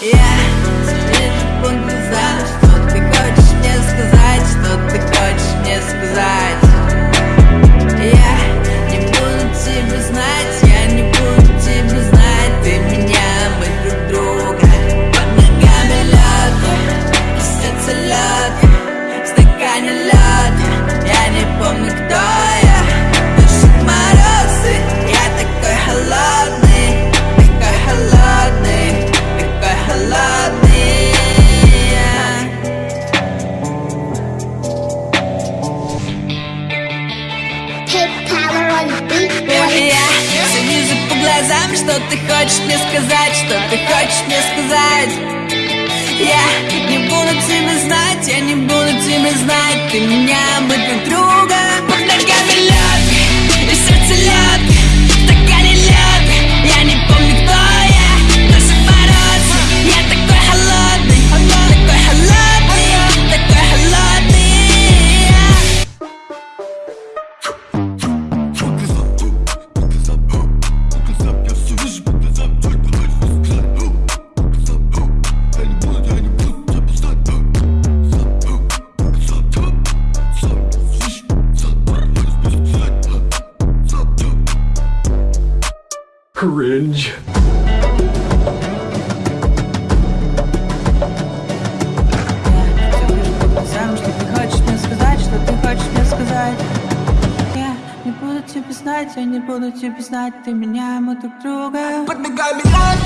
Yeah. что ты хочешь мне сказать, что ты хочешь мне сказать? Я не буду тебя знать, я не буду тебя знать, ты меня Cringe. Я не буду тебе знать, я не буду тебе знать, ты меня, мы друг друга. Подбегай меня!